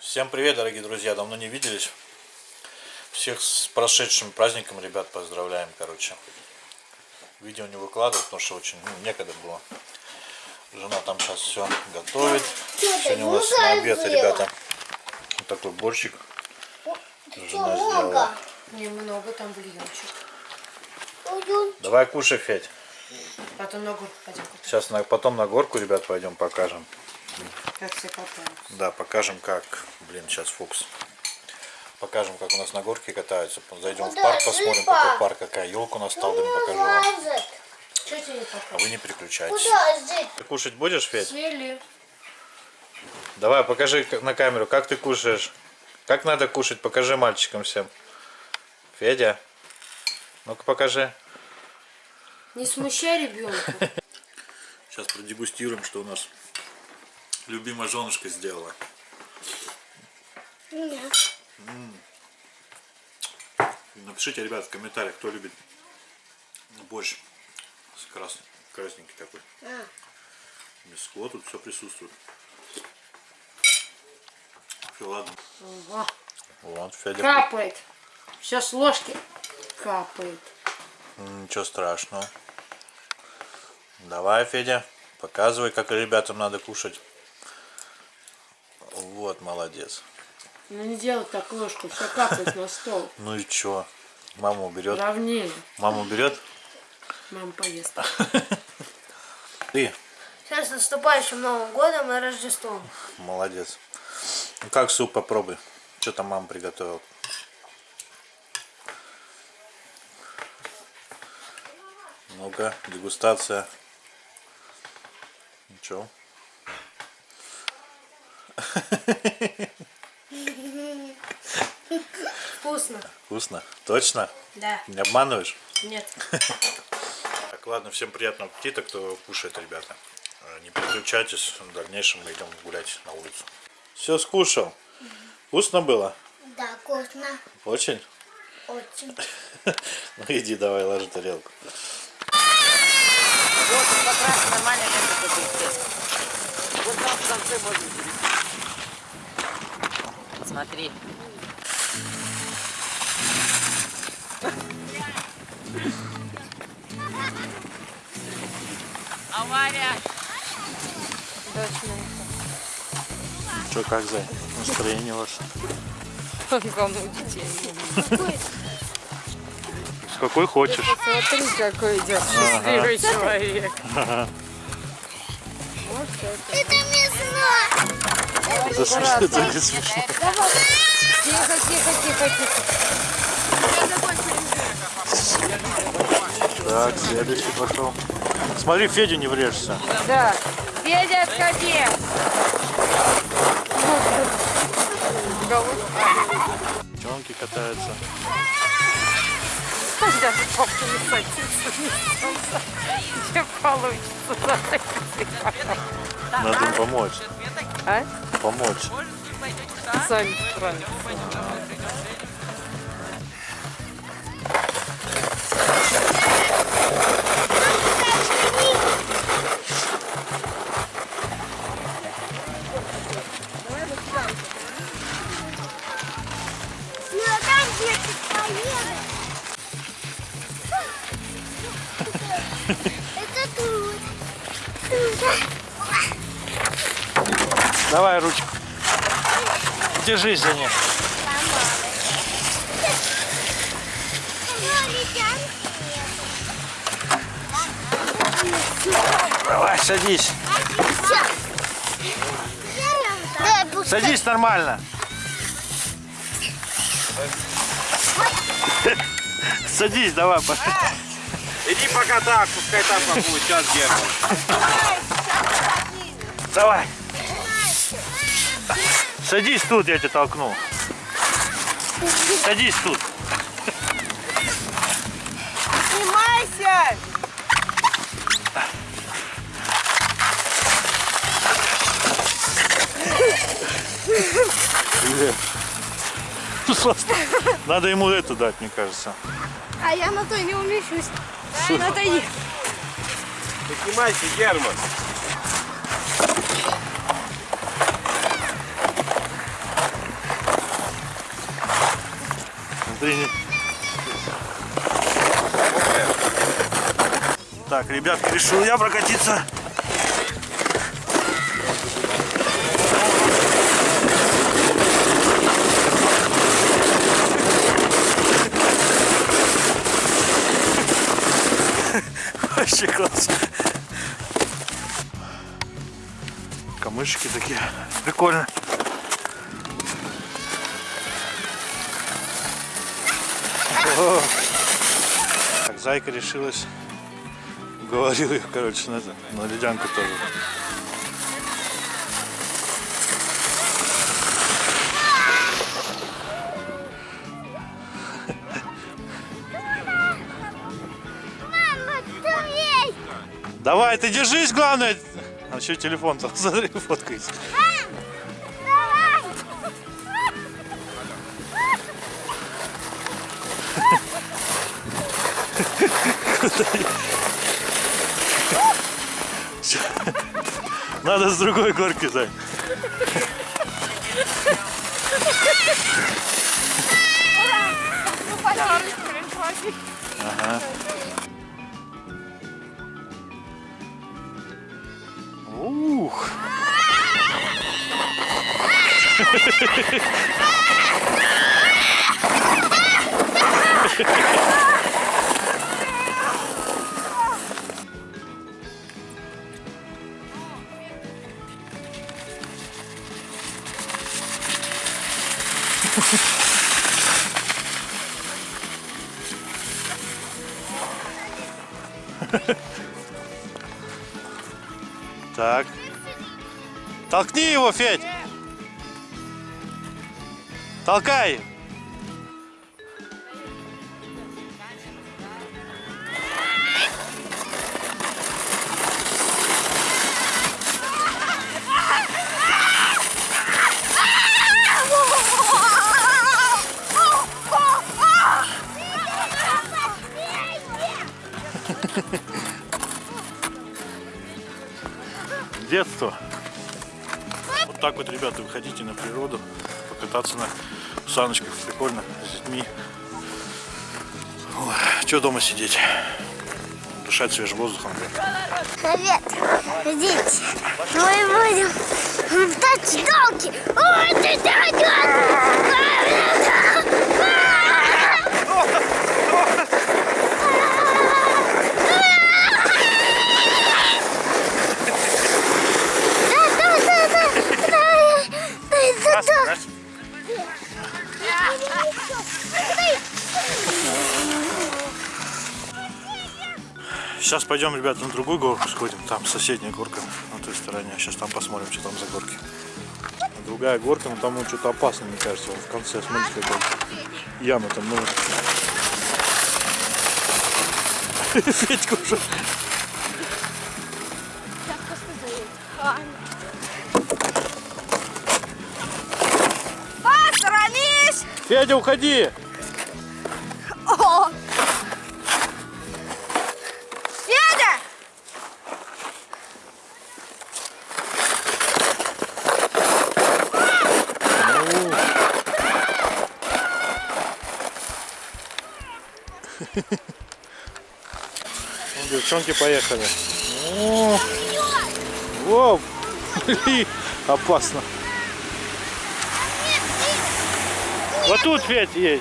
Всем привет, дорогие друзья, давно не виделись. Всех с прошедшим праздником, ребят, поздравляем, короче. Видео не выкладываю, потому что очень ну, некогда было. Жена там сейчас все готовит. Сегодня у нас на обед, ребята, вот такой борщик. Жена сделала. Немного там бульончик. Давай кушай, Федь. Потом на горку пойдем купим. Сейчас на, потом на горку, ребят, пойдем покажем. Как все катаются. Да, покажем как. Блин, сейчас фокус. Покажем, как у нас на горке катаются. Зайдем в парк, посмотрим, какой парк, какая елка у нас стала, покажу вам. Что тебе не А вы не переключайтесь. Куда? Ты кушать будешь, Федь? Сели. Давай, покажи на камеру, как ты кушаешь. Как надо кушать, покажи мальчикам всем. Федя, ну-ка покажи. Не смущай ребенка. Сейчас продегустируем, что у нас любимая женушка сделала. Напишите, ребят, в комментариях, кто любит борщ с крас... красненький такой. Мяско, тут все присутствует. Всё, ладно. О, Вот, Федя. Капает. Все с ложки капает. Ничего страшного. Давай, Федя, показывай, как ребятам надо кушать. Вот, молодец. Ну не делай так ложку, все капает на стол. Ну и чё? Мама уберет. Равнее. Мама уберет. Мама поест. Ты Сейчас с наступающим Новым годом и Рождеством. молодец. Ну как суп попробуй. Что там мама приготовила? Ну-ка, дегустация. Ничего. Вкусно. Вкусно? Точно? Да. Не обманываешь? Нет. Так, ладно, всем приятного аппетита, кто кушает, ребята. Э, Не переключайтесь, в дальнейшем мы идем гулять на улицу. Все скушал. Вкусно было? Да, вкусно. Очень? Очень. Ну иди давай, ложи тарелку. Вот как раз нормально это будет. Вот там в конце можно перейти. Смотри. Авария! Что, как за настроение ваше? Кому детей? Какой хочешь. Смотри, какой идет счастливый человек. Это мясо. Это смешно, это не смешно. Тихо, тихо, тихо, тихо. Так, следующий пошел. Смотри, Федя не врежься. Да. Федя, отходи. Девчонки катаются. Даже папа не садится, не солнце. Не получится. Надо им помочь. А? Помочь. Сами справятся. Ну, а там дети поедут. Давай ручку. Держись за ней. Давай, садись. Садись нормально. Садись, давай. Иди пока так, пускай так побудет, сейчас держим. Давай. Садись тут, я тебя толкну. Садись тут. Снимайся! Надо ему это дать, мне кажется. А я на той не умещусь. На той. Поднимайся, Герман. Не- Так, ребятки, решил я прокатиться. Вообще класс. Камышки такие. Прикольно. О. Так, зайка решилась. Говорил ее, короче, на, это, на ледянку тоже. Давай, ты держись, главное. А еще телефон-то, смотри, фоткается. Надо с другой горки, Зай. Ага. Ух. Так. его, Федь! Толкай! Детство. Так вот, ребята, выходите на природу, покататься на саночках, прикольно, с детьми. Что дома сидеть? Дышать свежим воздухом. Привет, дети. Мы будем в долги. Ой, ты Сейчас пойдем, ребята, на другую горку сходим. Там соседняя горка на той стороне. Сейчас там посмотрим, что там за горки. Другая горка, но там ну, что-то опасно, мне кажется. В конце, смотрите, какая яма там. Ну... Федька уже. Федя, уходи! Девчонки поехали. О, блин, опасно. Вот тут, Федь, едь.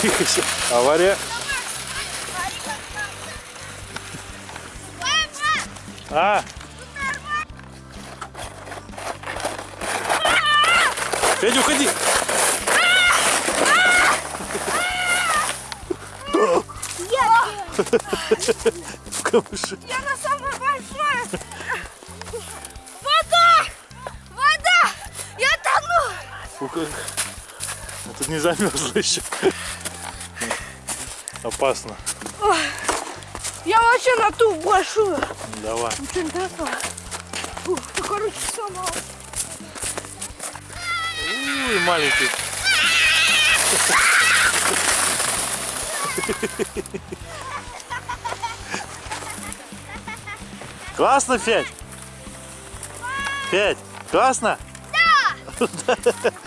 Тихо, всё. авария. А? В камыше. Я на самой большой! Вода! Вода! Я тону! Фу, как... А тут не замерзло еще. Опасно. Я вообще на ту большую. Давай. Очень такая. Фу, такой короче, сама. Ui, маленький. Классно, Федь? Федь, классно? Ай.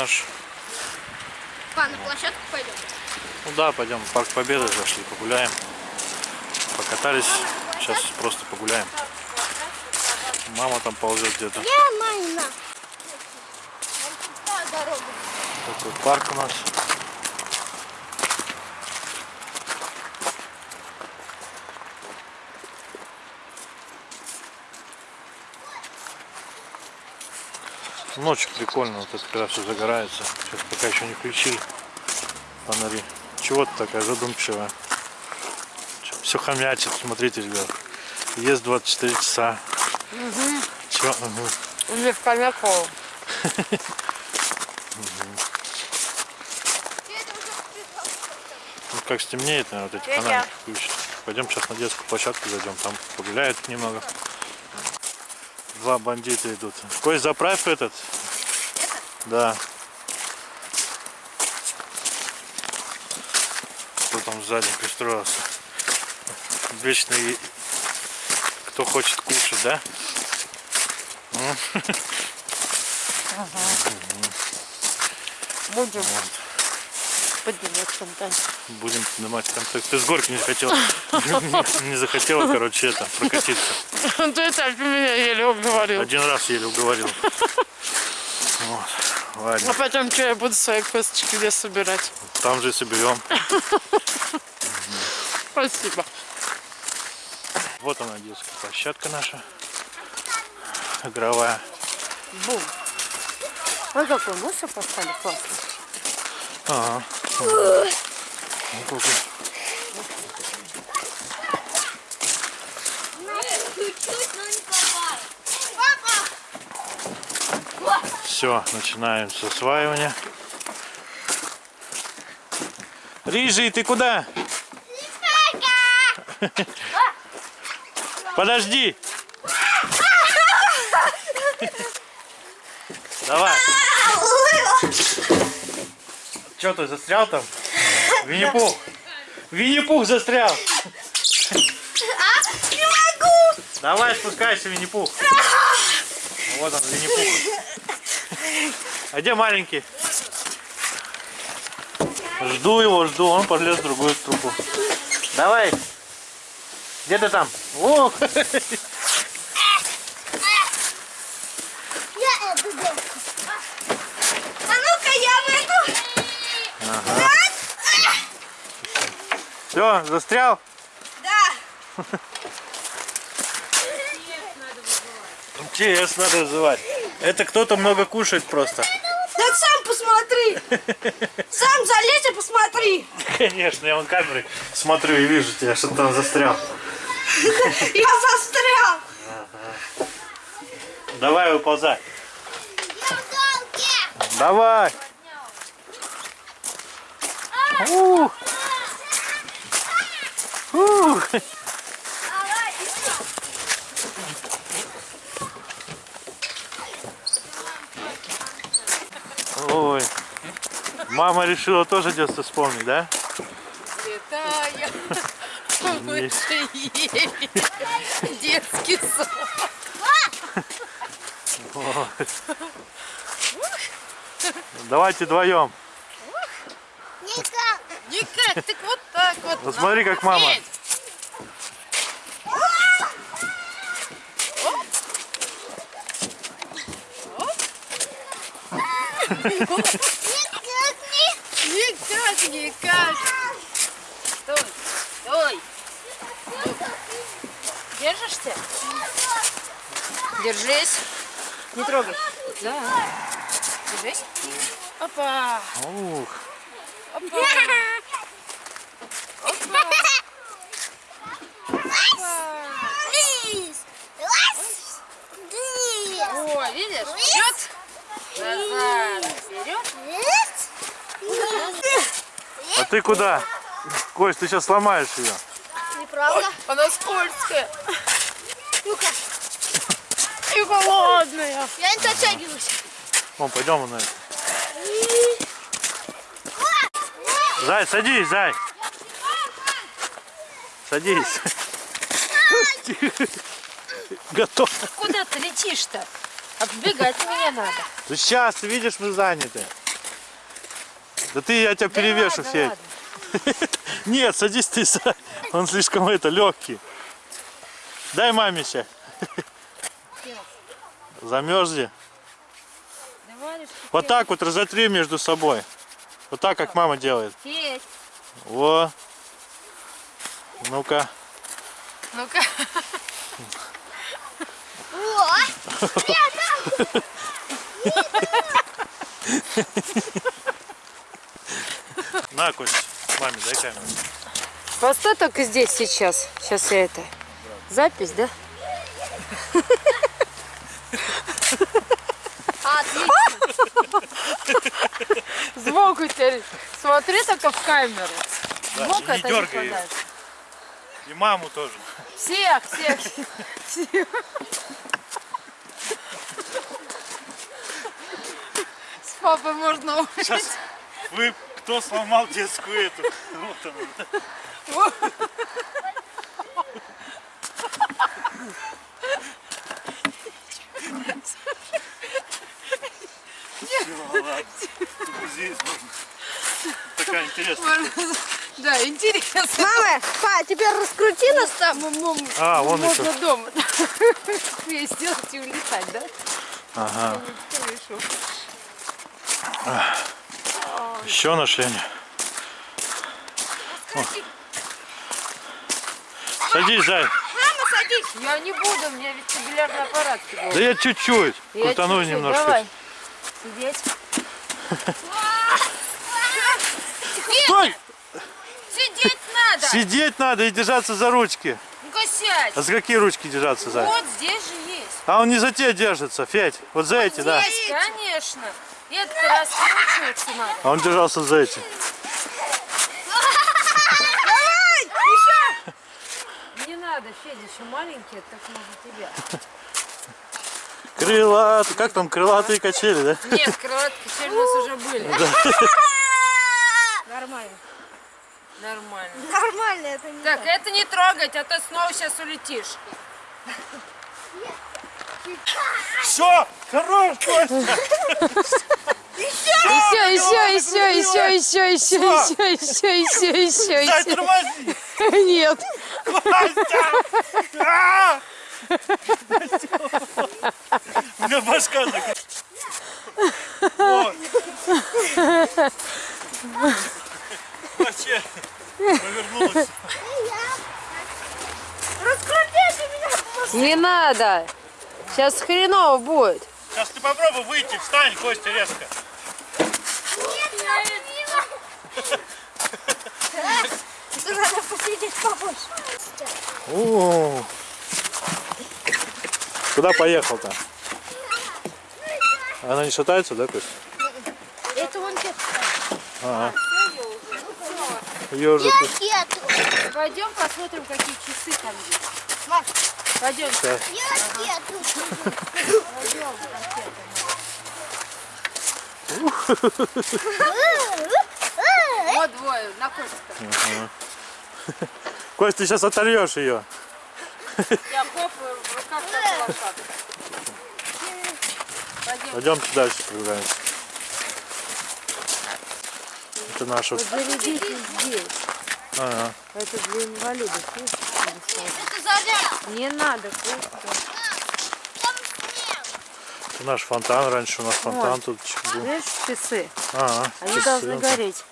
наш. Па, на площадку пойдем? Ну да, пойдем в парк Победы, зашли, погуляем. Покатались, сейчас просто погуляем. Мама там ползет где-то. Нормально. дорога. Такой парк у нас. Ночью прикольно, вот это когда все загорается. Сейчас пока еще не включили фонари. Чего ты такая задумчивая? Все хомячит, смотрите, ребят. Ест 24 часа. Чё? Угу. Или в Камяково. Ну, как стемнеет, наверное, вот эти фонарики включат. Пойдем сейчас на детскую площадку зайдем, там погуляют немного. Два бандита идут. Кость, заправь этот. Да. Кто там сзади пристроился? Вечный, кто хочет кушать, да? Будем поднимать контент. Будем снимать контакт. Ты с горки не захотел, не захотела, короче, это, прокатиться. Ты это меня еле уговорил. Один раз еле уговорил. Ладно, А потом что, я буду свои косточки где собирать? там же и соберем. Спасибо. Вот она, детская площадка наша. Игровая. Бум. Ой, какой мусор поставили классно. Ага. Все, начинаем с осваивания. Рижий, ты куда? Подожди. Давай. Че ты застрял там? Винни-Пух. Винни-Пух застрял. Не могу! Давай спускайся, Винни-Пух. Вот он, Винни-Пух. А где маленький? Жду его, жду. Он полез в другую трубу. Давай. Где ты там? О! Я эту девку. А ну-ка я выйду. Все, застрял? Да. МТС надо вызывать. Это кто-то много кушает просто. Да сам посмотри. Сам залезь и посмотри. Конечно, я вон камерой смотрю и вижу тебя, что там застрял. Я застрял. Давай выползай. Давай. Ух. Еще. Ой. Мама решила тоже детство вспомнить, да? Летаю. Мы же ели. Детский сон. Давайте вдвоем. Никак. Никак, так вот вот. Вот смотри, как мама. Никак, никак. Стой, стой. Держишься? Держись. Не трогай. Да. Держись. Опа. Ух. Ты куда? Кость, ты сейчас сломаешь ее. Неправда. Она скользкая. И холодная. Я не дотягиваюсь. Вон, пойдем на это. Зай, садись, зай. Садись. Готов. Куда ты летишь-то? Отбегать мне надо. Сейчас, ты видишь, мы заняты. Да ты, я тебя перевешу, ладно, Федь. ладно. Нет, садись ты. Он слишком это, легкий. Дай маме сейчас. Замерзли. Вот так вот разотри между собой. Вот так, как мама делает. Федь. Во. Ну-ка. Ну-ка. На, Кость, маме дай камеру. Постой только здесь сейчас. Сейчас я это. Запись, да? Отлично. Сбоку теперь. Смотри только в камеру. Да, и не это дергай её. подальше. И маму тоже. Всех, всех, всех. С папой можно Сейчас вы кто сломал детскую эту? Вот она. Здесь можно. Такая интересная. Да, интересно. Мама, па, теперь раскрути нас там. А, вон Можно еще. дома сделать и улетать, да? Ага. Еще нашли. О. Садись, Зай. Мама, садись. Я не буду, у меня вестибулярный аппарат. Да я чуть-чуть. Крутану чуть-чуть, немножко. Давай. Сидеть. Стой! Сидеть надо. Сидеть надо и держаться за ручки. Ну-ка сядь. А за какие ручки держаться, Зай? Вот здесь же есть. А он не за те держится, Федь. Вот за эти, да. Есть, конечно. И этот раз кручиваться надо. А он держался за эти. Не надо, Федя, еще маленький, это так можно тебя. Крылатые. Как там, крылатые качели, да? Нет, крылатки качели у нас уже были. Нормально. Нормально. Нормально это не Так, это не трогать, а то снова сейчас улетишь. Все, хорош, Костя еще, еще, еще, еще, еще, еще, еще. Дай тормози. Нет. У а! меня башка закрыта. Вообще, повернулась. Раскрутите меня! Не надо! Сейчас хреново будет. Сейчас ты попробуй выйти, встань, Костя, резко. О. Куда поехал-то? Она не шатается, да, Кость? Это вон те. Ага. Тут. ракету. Пойдем посмотрим, какие часы там есть. Пойдем. Ракету. Вот двое, на Костика. Кость, ты сейчас оторвешь ее. Я хлопаю в руках, как лошадка. Пойдем. Пойдемте дальше прогуляемся. Это наш вот. Зарядите здесь. Ага. Это для инвалидов. видишь, Это заряд. Не надо, Костя. Там снег. Это наш фонтан. Раньше у нас фонтан тут был. Видишь, часы? Ага. Они часы. должны гореть.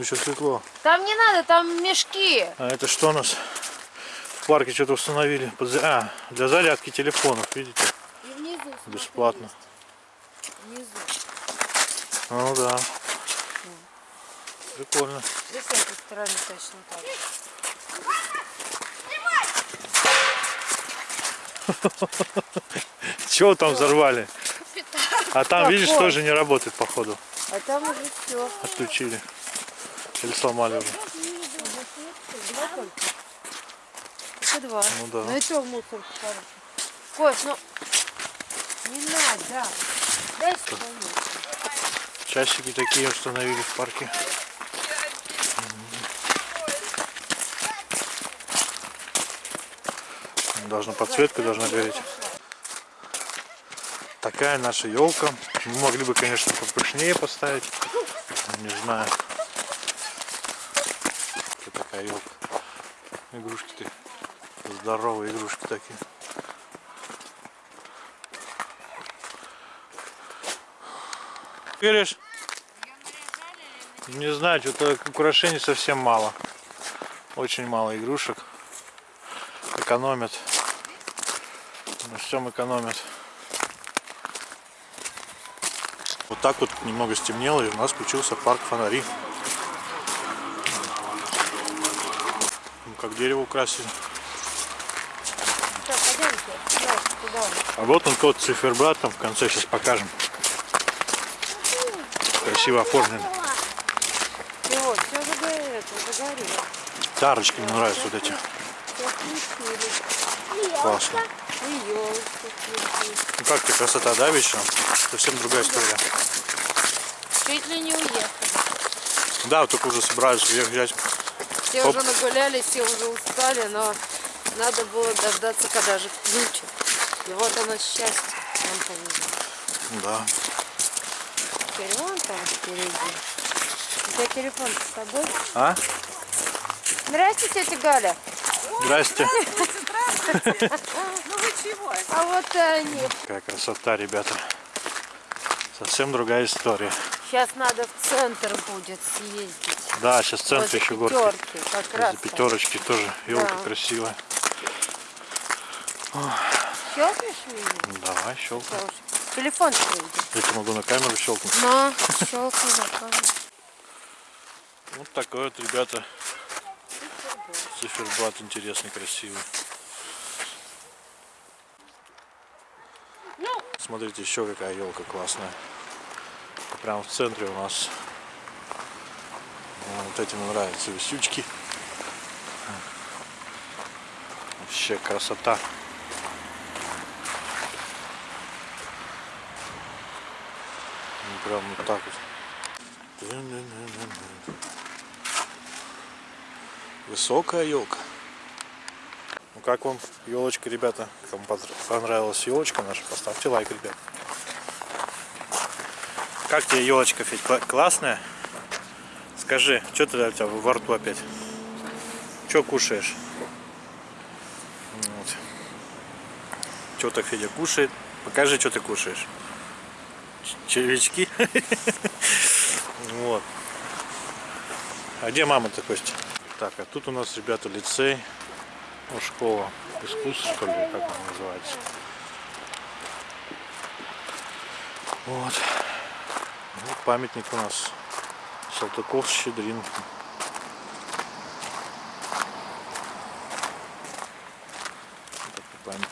Еще светло. Там не надо, там мешки. А это что у нас? парке что-то установили. Под- А, для зарядки телефонов, видите? И внизу. Бесплатно. Внизу. Ну да. Прикольно. И с этой стороны точно так. Чего там взорвали? А там, видишь, тоже не работает, походу. А там уже все. Отключили. Или сломали уже. Еще два. Ну да. Ну и то в мусорку хорошо. Кость, ну не надо. Дай сюда. Часики такие установили в парке. Должна подсветка должна гореть. Такая наша елка. Мы могли бы, конечно, попышнее поставить. Не знаю. Елка. Игрушки-то. Здоровые игрушки такие. Веришь? Не знаю, что-то украшений совсем мало. Очень мало игрушек. Экономят. На всем экономят. Вот так вот немного стемнело, и у нас включился парк фонари. Как дерево украсили. Так, пойдемте. Туда. А вот он тот циферблат, там в конце сейчас покажем. Красиво оформлен. Вот, все загорело, загорело. Тарочки мне нравятся вот эти. Все. Классно. Ну как ты, красота, да, вечером? Совсем другая история. Чуть ли не уехали. Да, вот только уже собираюсь уехать. Все Оп. уже нагулялись, все уже устали, но надо было дождаться, когда же включат. И вот оно счастье нам повезло. Да. Теперь вон там впереди. У тебя телефон с тобой? А? Здравствуйте, тетя Галя. Здрасте. А вот они. Какая красота, ребята. Совсем другая история. Сейчас надо в центр будет съездить. Да, сейчас в центре еще горки. как раз. Пятерочки тоже елка Да. красивая. Щелкнешь? Ну, Давай. Слушай, Телефон приведи. Я тебе могу на камеру щелкнуть. На, щелкни на камеру. Вот такой вот, ребята, циферблат интересный, красивый. Смотрите, еще какая елка классная. Прям в центре у нас. Ну, Вот эти мне нравятся висючки. Вообще красота. Ну, Прям вот так вот. Высокая елка. Ну как вам елочка, ребята? Кому понравилась елочка наша, поставьте лайк, ребят. Как тебе елочка, Федь? Кла- классная? Скажи, что ты у тебя во рту опять? Что кушаешь? Вот. Что так Федя кушает? Покажи, что ты кушаешь. Червячки? Вот. А где мама-то, Костя? Так, а тут у нас, ребята, лицей. Ну, школа искусств, что ли, как она называется. Вот. Вот памятник у нас. Салтыков, Щедрин. Памятник.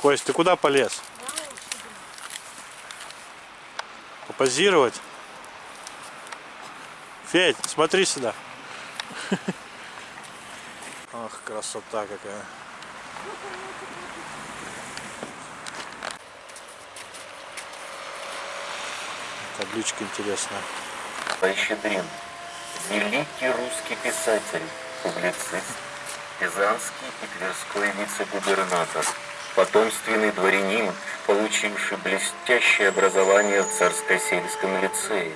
Кость, ты куда полез? Попозировать? Федь, смотри сюда. Ах, красота какая. Табличка интересная. Щедрин. Великий русский писатель, публицист, Пизанский и Тверской вице-губернатор, потомственный дворянин, получивший блестящее образование в царско-сельском лицее.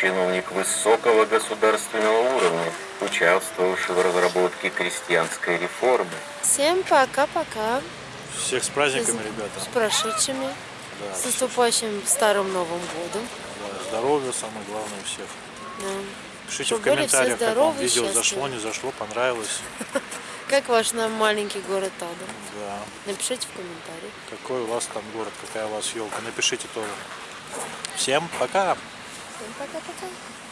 Чиновник высокого государственного уровня, участвовавший в разработке крестьянской реформы. Всем пока-пока. Всех с праздниками, ребята. С прошедшими. Да, С наступающим Старым Новым Годом. да, здоровья, самое главное у всех. Да. Пишите Чтоб в комментариях, как вам видео счастливы. зашло, не зашло, понравилось. Как ваш нам маленький город Адам? Да. Напишите в комментариях. Какой у вас там город, какая у вас елка. Напишите тоже. Всем пока! Всем пока-пока.